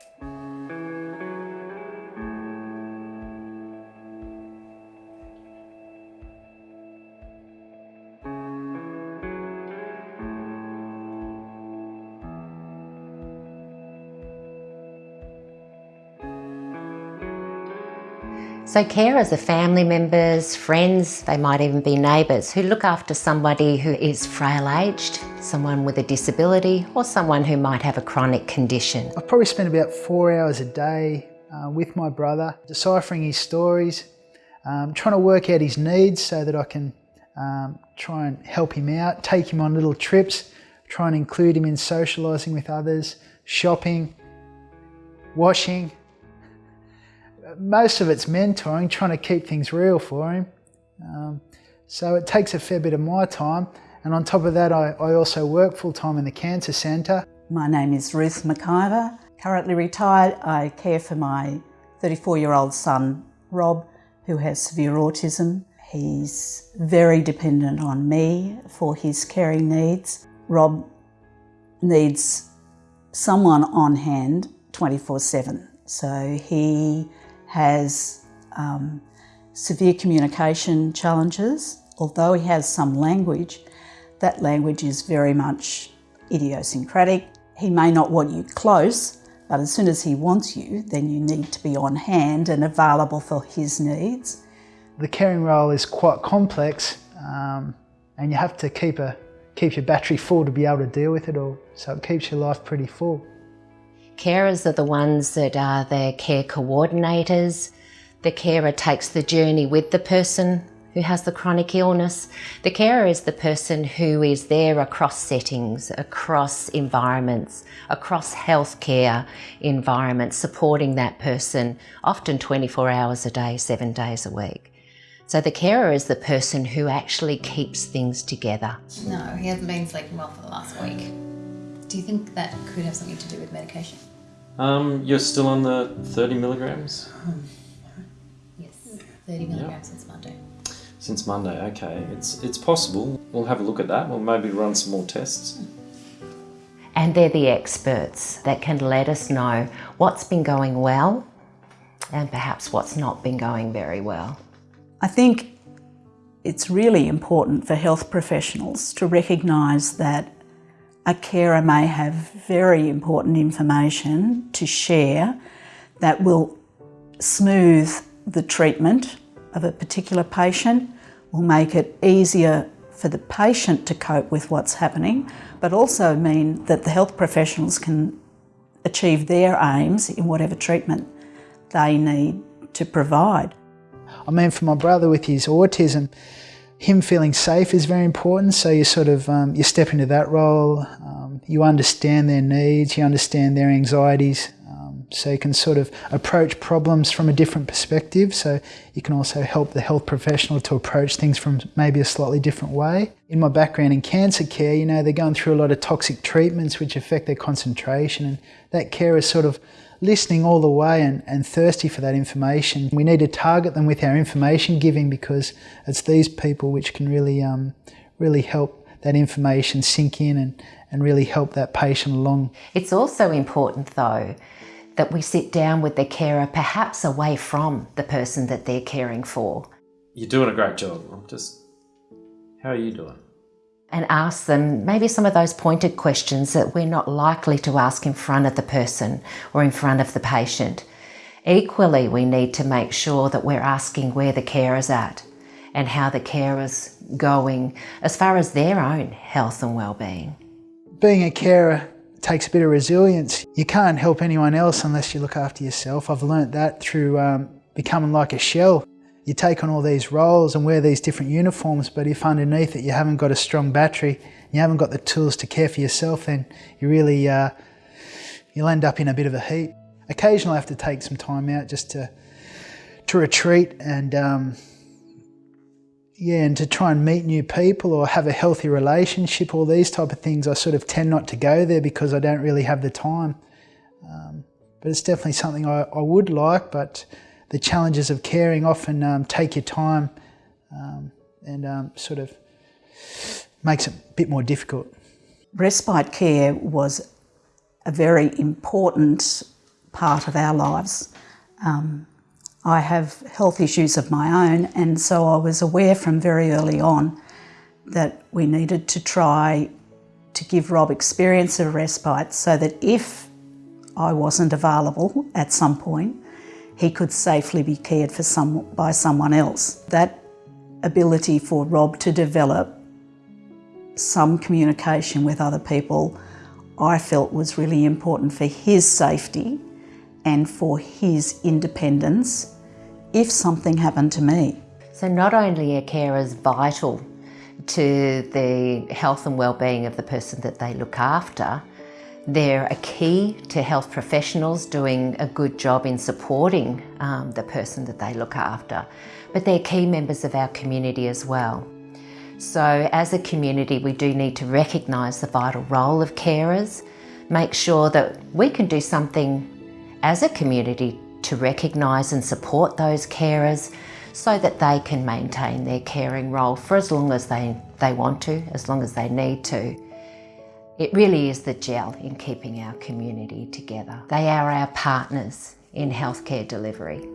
Thank you. So carers are family members, friends, they might even be neighbours who look after somebody who is frail-aged, someone with a disability or someone who might have a chronic condition. I probably spend about four hours a day uh, with my brother, deciphering his stories, um, trying to work out his needs so that I can um, try and help him out, take him on little trips, try and include him in socialising with others, shopping, washing, most of it's mentoring, trying to keep things real for him. Um, so it takes a fair bit of my time. And on top of that, I, I also work full time in the Cancer Centre. My name is Ruth McIver. Currently retired, I care for my 34 year old son, Rob, who has severe autism. He's very dependent on me for his caring needs. Rob needs someone on hand 24 7. So he has um, severe communication challenges. Although he has some language, that language is very much idiosyncratic. He may not want you close, but as soon as he wants you, then you need to be on hand and available for his needs. The caring role is quite complex um, and you have to keep, a, keep your battery full to be able to deal with it all. So it keeps your life pretty full. Carers are the ones that are the care coordinators. The carer takes the journey with the person who has the chronic illness. The carer is the person who is there across settings, across environments, across healthcare environments, supporting that person, often 24 hours a day, seven days a week. So the carer is the person who actually keeps things together. No, he hasn't been sleeping well for the last week. Do you think that could have something to do with medication? Um, you're still on the 30 milligrams? Um, yes, 30 milligrams yep. since Monday. Since Monday, okay. It's, it's possible. We'll have a look at that. We'll maybe run some more tests. And they're the experts that can let us know what's been going well and perhaps what's not been going very well. I think it's really important for health professionals to recognise that a carer may have very important information to share that will smooth the treatment of a particular patient, will make it easier for the patient to cope with what's happening, but also mean that the health professionals can achieve their aims in whatever treatment they need to provide. I mean, for my brother with his autism, him feeling safe is very important. So you sort of um, you step into that role. Um, you understand their needs. You understand their anxieties. Um, so you can sort of approach problems from a different perspective. So you can also help the health professional to approach things from maybe a slightly different way. In my background in cancer care, you know, they're going through a lot of toxic treatments which affect their concentration, and that care is sort of listening all the way and, and thirsty for that information. We need to target them with our information giving because it's these people which can really, um, really help that information sink in and, and really help that patient along. It's also important though that we sit down with the carer perhaps away from the person that they're caring for. You're doing a great job. I'm just, how are you doing? And ask them maybe some of those pointed questions that we're not likely to ask in front of the person or in front of the patient. Equally, we need to make sure that we're asking where the carer's at and how the carer's going as far as their own health and well-being. Being a carer takes a bit of resilience. You can't help anyone else unless you look after yourself. I've learnt that through um, becoming like a shell you take on all these roles and wear these different uniforms, but if underneath it you haven't got a strong battery, you haven't got the tools to care for yourself, then you really, uh, you'll end up in a bit of a heap. Occasionally I have to take some time out just to, to retreat and, um, yeah, and to try and meet new people or have a healthy relationship, all these type of things, I sort of tend not to go there because I don't really have the time. Um, but it's definitely something I, I would like, but the challenges of caring often um, take your time um, and um, sort of makes it a bit more difficult. Respite care was a very important part of our lives. Um, I have health issues of my own, and so I was aware from very early on that we needed to try to give Rob experience of respite so that if I wasn't available at some point, he could safely be cared for some, by someone else. That ability for Rob to develop some communication with other people I felt was really important for his safety and for his independence if something happened to me. So not only are carers vital to the health and well-being of the person that they look after, they're a key to health professionals doing a good job in supporting um, the person that they look after, but they're key members of our community as well. So as a community, we do need to recognise the vital role of carers, make sure that we can do something as a community to recognise and support those carers so that they can maintain their caring role for as long as they, they want to, as long as they need to. It really is the gel in keeping our community together. They are our partners in healthcare delivery.